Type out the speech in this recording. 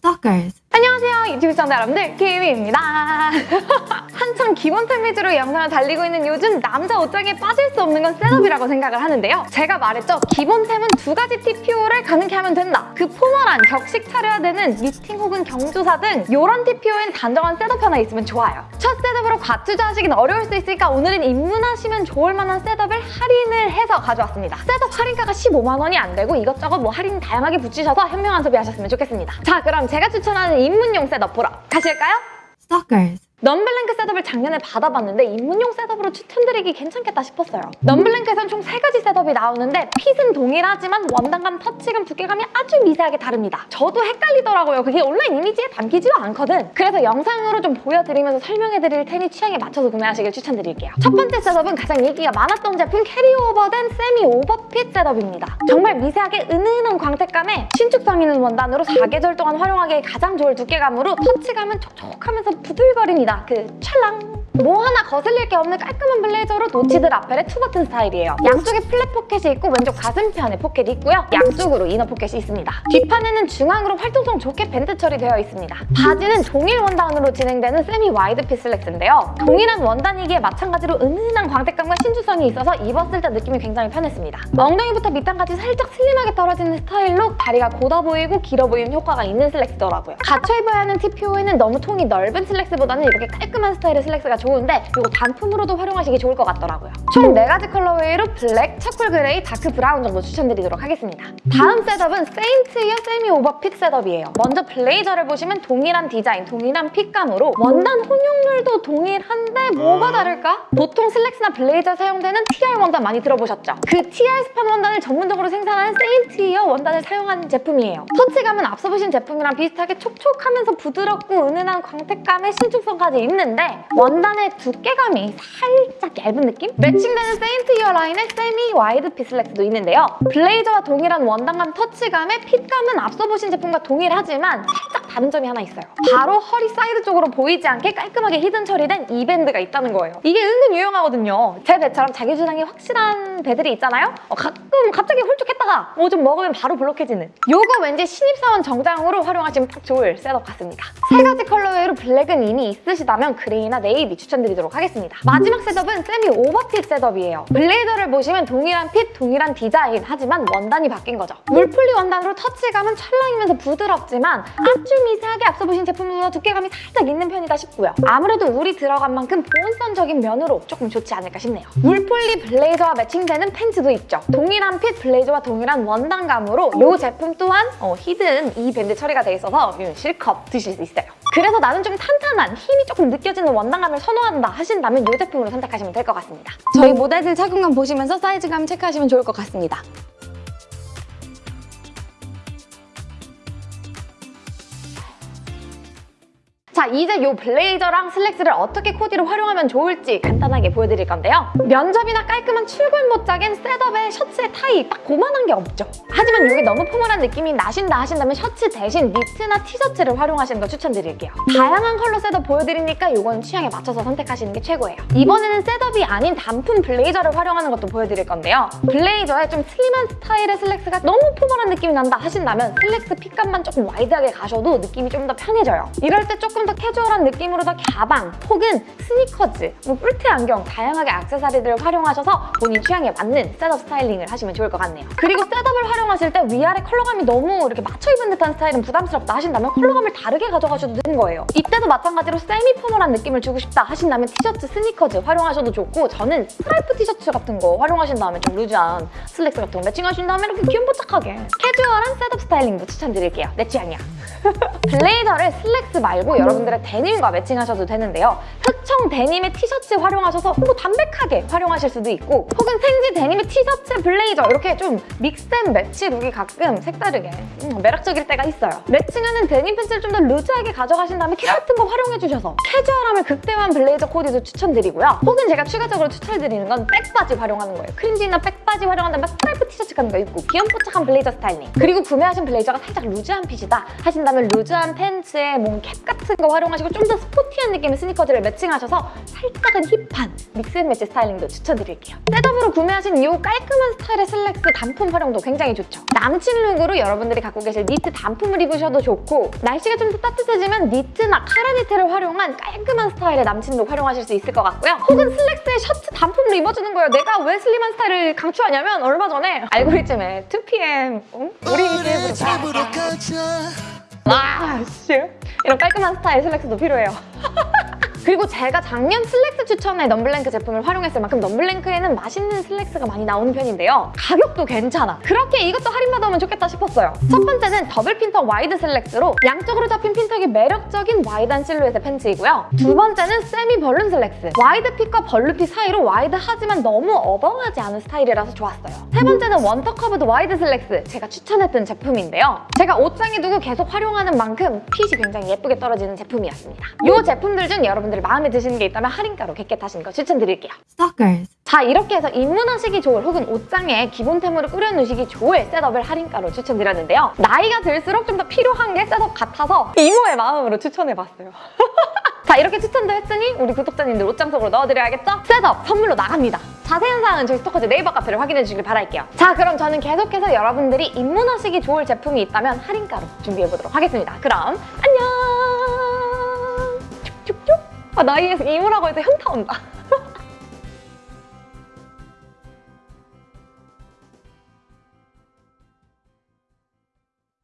Stalkers. 안녕하세요 유튜브 시청자 여러분들 키미입니다 한참 기본템 위주로 영상을 달리고 있는 요즘 남자 옷장에 빠질 수 없는 건 셋업이라고 생각을 하는데요. 제가 말했죠. 기본템은 두 가지 TPO를 가능케 하면 된다. 그 formal한 격식 차려야 되는 미팅 혹은 경조사 등 이런 TPO엔 단정한 setup 하나 있으면 좋아요. 첫 setup으로 과투자 하시긴 어려울 수 있으니까 오늘은 입문하시면 좋을 만한 setup을 할인을 해서 가져왔습니다. setup 할인가가 15만 원이 안 되고 이것저것 뭐 할인 다양하게 붙이셔서 현명한 소비하셨으면 좋겠습니다. 자 그럼 제가 추천하는 입문용 setup 보러 가실까요? Stalkers. 넘블랭크 setup을 작년에 받아봤는데 입문용 setup으로 추천드리기 괜찮겠다 싶었어요. 넘블랭크에선 총 세가지 setup이 나오는데 fit은 동일하지만 원단감, 터치감, 두께감이 아주 미세하게 다릅니다. 저도 헷갈리더라고요. 그게 온라인 이미지에 담기지도 않거든. 그래서 영상으로 좀 보여드리면서 설명해드릴 테니 취향에 맞춰서 구매하시길 추천드릴게요. 첫 번째 setup은 가장 인기가 많았던 제품 carryover된 semi overfit setup입니다. 정말 미세하게 은은한 광택감에 신축성 있는 원단으로 사계절 동안 활용하기에 가장 좋을 두께감으로 터치감은 촉촉하면서 부들거립니다. 그 찰랑 뭐 하나 거슬릴 게 없는 깔끔한 블레이저로 notched lapel의 two button 스타일이에요. 양쪽에 flap pocket이 있고 왼쪽 가슴편에 포켓이 있고요. 양쪽으로 inner pocket이 있습니다. 뒷판에는 중앙으로 활동성 좋게 밴드 처리되어 있습니다. 바지는 동일 원단으로 진행되는 semi wide fit 슬랙스인데요. 동일한 원단이기에 마찬가지로 은은한 광택감과 신축성이 있어서 입었을 때 느낌이 굉장히 편했습니다. 엉덩이부터 밑단까지 살짝 슬림하게 떨어지는 스타일로 다리가 곧아 보이고 길어 보이는 효과가 있는 슬랙스더라고요. 갖춰 입어야 하는 TPO에는 너무 통이 넓은 슬랙스보다는 이렇게 깔끔한 스타일의 슬랙스가 좋 은데 이거 단품으로도 활용하시기 좋을 것 같더라고요. 총 4가지 colorway로 블랙, charcoal gray, dark brown 정도 추천드리도록 하겠습니다. 다음 setup은 세인트 이어 세미 오버핏 셋업이에요. 먼저 블레이저를 보시면 동일한 디자인, 동일한 fit감으로 원단 혼용률도 동일한데 뭐가 다를까? 보통 슬랙스나 블레이저에 사용되는 TR 원단 많이 들어보셨죠? 그 TR 스판 원단을 전문적으로 생산하는 세인트 이어 원단을 사용한 제품이에요. 터치감은 앞서 보신 제품이랑 비슷하게 촉촉하면서 부드럽고 은은한 광택감의 신축성까지 있는데 원단의 두께감이 살짝 얇은 느낌? 매칭되는 세인트 이어 라인의 semi wide fit 슬랙스도 있는데요. 블레이저와 동일한 원단감 터치감의 fit감은 앞서 보신 제품과 동일하지만 살짝 다른 점이 하나 있어요. 바로 허리 사이드 쪽으로 보이지 않게 깔끔하게 hidden 처리된 이 밴드가 있다는 거예요. 이게 은근 유용하거든요. 제 배처럼 자기 주장이 확실한 배들이 있잖아요? 어, 가끔 갑자기 홀쭉했다가 뭐 좀 먹으면 바로 볼록해지는 요거 왠지 신입사원 정장으로 활용하시면 딱 좋을 setup 같습니다. 세 가지 colorway로 블랙은 이미 있으시다면 그레이나 네이비 추천드리도록 하겠습니다. 마지막 setup은 semi overfit setup이에요. 블레이저를 보시면 동일한 fit, 동일한 디자인 하지만 원단이 바뀐 거죠. 울 폴리 원단으로 터치감은 찰랑이면서 부드럽지만 아주 미세하게 앞서 보신 제품보다 두께감이 살짝 있는 편이다 싶고요. 아무래도 울이 들어간 만큼 보온성적인 면으로 조금 좋지 않을까 싶네요. 물풀리 블레이저와 매칭 되는 팬츠도 있죠. 동일한 핏 블레이저와 동일한 원단감으로 이 제품 또한 어, hidden 이 밴드 처리가 돼 있어서 실컷 드실 수 있어요. 그래서 나는 좀 탄탄한 힘이 조금 느껴지는 원단감을 선호한다 하신다면 이 제품으로 선택하시면 될 것 같습니다. 저희 모델들 착용감 보시면서 사이즈감 체크하시면 좋을 것 같습니다. 자 이제 이 블레이저랑 슬랙스를 어떻게 코디로 활용하면 좋을지 간단하게 보여드릴 건데요. 면접이나 깔끔한 출근 복장엔 셋업에 셔츠에 타이 딱 그만한 게 없죠. 하지만 이게 너무 formal한 느낌이 나신다 하신다면 셔츠 대신 니트나 티셔츠를 활용하시는 거 추천드릴게요. 다양한 컬러 셋업 보여드리니까 이건 취향에 맞춰서 선택하시는 게 최고예요. 이번에는 셋업이 아닌 단품 블레이저를 활용하는 것도 보여드릴 건데요. 블레이저에 좀 슬림한 스타일의 슬랙스가 너무 formal한 느낌이 난다 하신다면 슬랙스 핏감만 조금 wide하게 가셔도 느낌이 좀 더 편해져요. 이럴 때 조금 더 캐주얼한 느낌으로 더 가방 혹은 스니커즈, 뭐 뿔테 안경 다양하게 액세서리들을 활용하셔서 본인 취향에 맞는 셋업 스타일링을 하시면 좋을 것 같네요. 그리고 셋업을 활용하실 때 위아래 컬러감이 너무 이렇게 맞춰 입은 듯한 스타일은 부담스럽다 하신다면 컬러감을 다르게 가져가셔도 되는 거예요. 이때도 마찬가지로 semi formal한 느낌을 주고 싶다 하신다면 티셔츠, 스니커즈 활용하셔도 좋고 저는 스트라이프 티셔츠 같은 거 활용하신 다음에 좀 loose한 슬랙스 같은 거 매칭하신 다음에 이렇게 귀염뽀짝하게 캐주얼한 셋업 스타일링도 추천드릴게요. 내 취향이야. 블레이저를 슬랙스 말고 여러분 들의 데님과 매칭하셔도 되는데요. 흑청 데님의 티셔츠 활용하셔서 뭐 담백하게 활용하실 수도 있고 혹은 생지 데님의 티셔츠 블레이저 이렇게 좀 믹스된 매치 룩이 가끔 색다르게 음, 매력적일 때가 있어요. 매칭하는 데님 팬츠를 좀 더 loose하게 가져가신 다음에 캡 같은 거 활용해주셔서 캐주얼함을 극대화한 블레이저 코디도 추천드리고요. 혹은 제가 추가적으로 추천드리는 건 백바지 활용하는 거예요. 크림진이나 백바지 활용한 다음에 스트라이프 티셔츠 같은 거 입고 귀염뽀짝한 블레이저 스타일링 그리고 구매하신 블레이저가 살짝 loose한 핏이다 하신 원하신다면 loose한 팬츠에 뭔 캡 같은 거 활용하시고 좀 더 스포티한 느낌의 스니커즈를 매칭하셔서 살짝은 hip한 mix and match 스타일링도 추천드릴게요. 셋업으로 구매하신 이 깔끔한 스타일의 슬랙스 단품 활용도 굉장히 좋죠. 남친 룩으로 여러분들이 갖고 계실 니트 단품을 입으셔도 좋고 날씨가 좀 더 따뜻해지면 니트나 카라 니트를 활용한 깔끔한 스타일의 남친 룩 활용하실 수 있을 것 같고요. 혹은 슬랙스에 셔츠 단품을 입어주는 거예요. 내가 왜 슬림한 스타일을 강추하냐면 얼마 전에 알고리즘에 2PM 응? 우리 집으로 가. 아, 씨. 이런 깔끔한 스타일 슬랙스도 필요해요. 그리고 제가 작년 슬랙스 추천의 넘블랭크 제품을 활용했을 만큼 넘블랭크에는 맛있는 슬랙스가 많이 나오는 편인데요. 가격도 괜찮아. 그렇게 이것도 할인받아오면 좋겠다 싶었어요. 첫 번째는 더블 핀턱 wide 슬랙스로 양쪽으로 잡힌 핀턱이 매력적인 wide한 실루엣의 팬츠이고요. 두 번째는 semi balloon 슬랙스. wide fit과 balloon fit 사이로 wide하지만 너무 어벙하지 않은 스타일이라서 좋았어요. 세 번째는 one tuck curved wide 슬랙스. 제가 추천했던 제품인데요. 제가 옷장에 두고 계속 활용하는 만큼 핏이 굉장히 예쁘게 떨어지는 제품이었습니다. 이 제품들 중 여러분 들이 마음에 드시는 게 있다면 할인가로 get get하시는 거 추천드릴게요. Stalkers. 자 이렇게 해서 입문하시기 좋을 혹은 옷장에 기본템으로 꾸려놓으시기 좋을 셋업을 할인가로 추천드렸는데요. 나이가 들수록 좀 더 필요한 게 셋업 같아서 이모의 마음으로 추천해봤어요. 자 이렇게 추천도 했으니 우리 구독자님들 옷장 속으로 넣어드려야겠죠? 셋업 선물로 나갑니다. 자세한 사항은 저희 스토커즈 네이버 카페를 확인해 주시길 바랄게요. 자 그럼 저는 계속해서 여러분들이 입문하시기 좋을 제품이 있다면 할인가로 준비해보도록 하겠습니다. 그럼 안녕! 아, 나이에서 이모라고 해서 현타 온다.